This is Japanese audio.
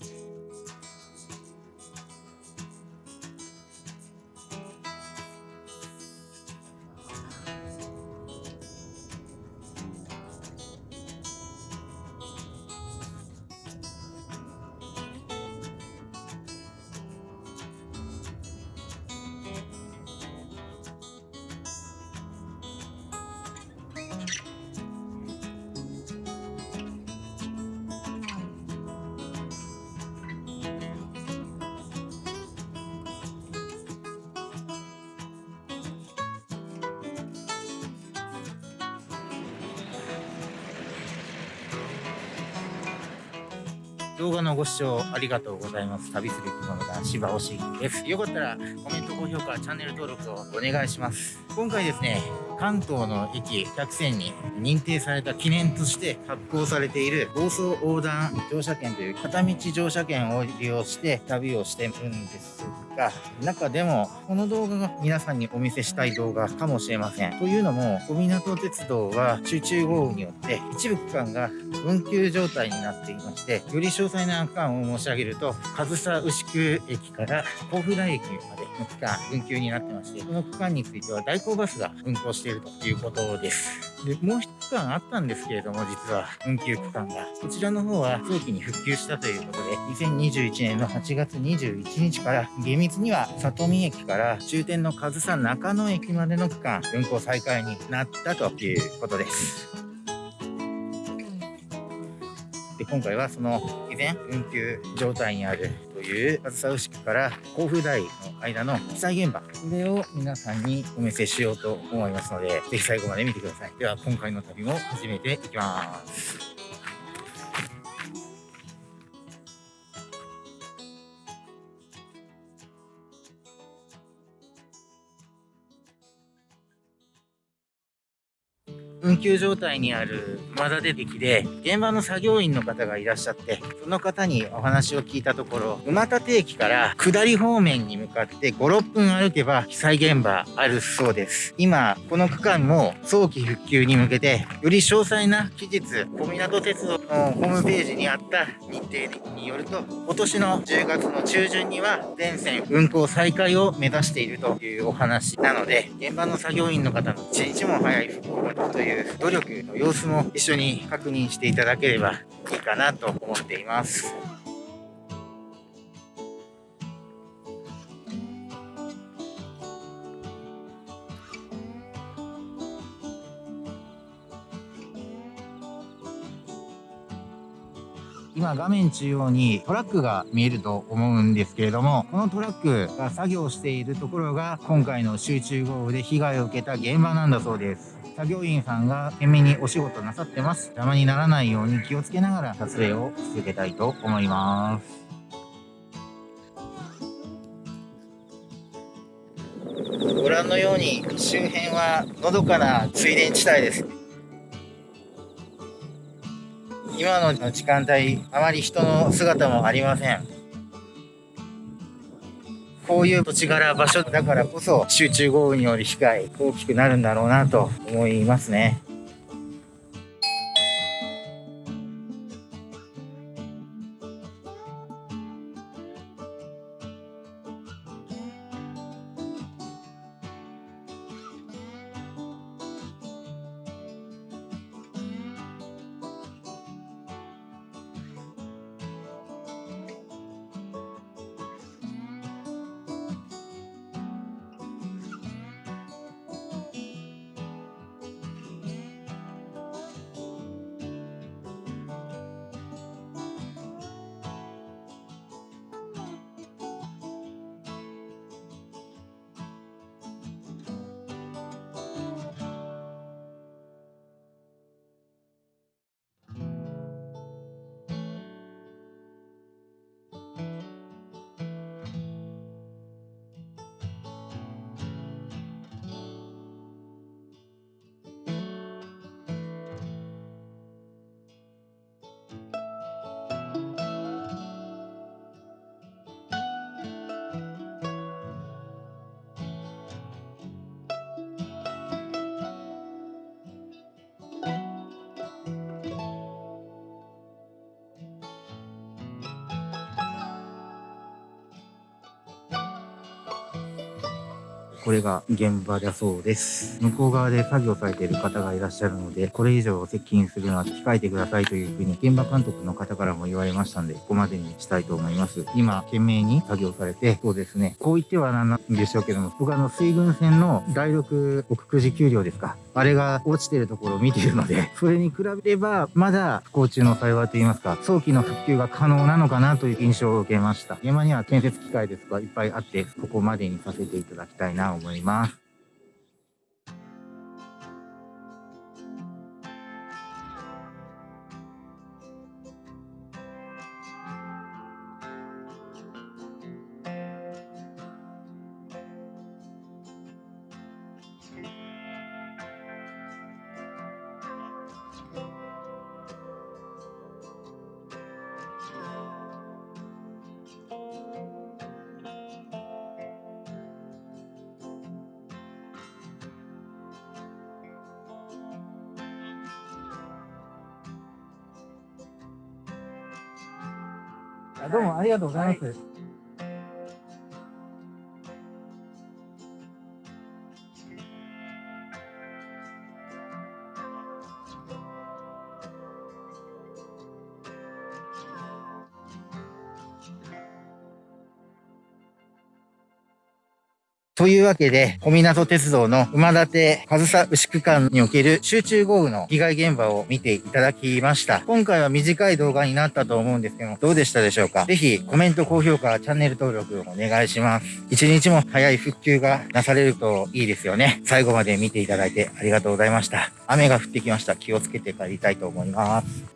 next. 動画のご視聴ありがとうございます。旅する生き物男子場押です。よかったらコメント、高評価、チャンネル登録をお願いします。今回ですね、関東の駅100選に認定された記念として発行されている房総横断乗車券という片道乗車券を利用して旅をしてるんですが、中でもこの動画が皆さんにお見せしたい動画かもしれません。というのも、小湊鉄道は集中豪雨によって一部区間が運休状態になっていまして、より詳細な区間を申し上げると、上総牛久駅から甲府台駅までの区間運休になってまして、この区間については代行バスが運行しているということです。で、もう一区間あったんですけれども、実は運休区間が。こちらの方は早期に復旧したということで、2021年の8月21日から厳密には里見駅から終点の上総中野駅までの区間運行再開になったということです。で今回はその以前運休状態にあるという梓牛久から甲府台の間の被災現場これを皆さんにお見せしようと思いますので是非最後まで見てください。では今回の旅も始めていきます。運休状態にある熊田出駅で、現場の作業員の方がいらっしゃって、その方にお話を聞いたところ、馬立駅から下り方面に向かって5、6分歩けば被災現場あるそうです。今、この区間も早期復旧に向けて、より詳細な期日、小湊鉄道のホームページにあった日程によると、今年の10月の中旬には全線運行再開を目指しているというお話なので、現場の作業員の方の一日も早い復興という努力の様子も一緒に確認していただければいいかなと思っています。今画面中央にトラックが見えると思うんですけれども、このトラックが作業しているところが今回の集中豪雨で被害を受けた現場なんだそうです。作業員さんが懸命にお仕事なさってます。邪魔にならないように気をつけながら撮影を続けたいと思います。ご覧のように周辺はのどかな水田地帯です。今の時間帯、あまり人の姿もありません。こういう土地柄場所だからこそ集中豪雨により被害大きくなるんだろうなと思いますね。これが現場だそうです。向こう側で作業されている方がいらっしゃるので、これ以上接近するのは控えてくださいというふうに現場監督の方からも言われましたんで、ここまでにしたいと思います。今、懸命に作業されて、そうですね、こう言ってはなんなんでしょうけども、僕あの水軍船の第6奥久慈丘陵ですか。あれが落ちてるところを見ているので、それに比べれば、まだ不幸中の幸いといいますか、早期の復旧が可能なのかなという印象を受けました。現場には建設機械ですとかいっぱいあって、ここまでにさせていただきたいな思います。どうもありがとうございます。というわけで、小湊鉄道の馬立上総牛区間における集中豪雨の被害現場を見ていただきました。今回は短い動画になったと思うんですけども、どうでしたでしょうか？ぜひコメント、高評価、チャンネル登録お願いします。一日も早い復旧がなされるといいですよね。最後まで見ていただいてありがとうございました。雨が降ってきました。気をつけて帰りたいと思います。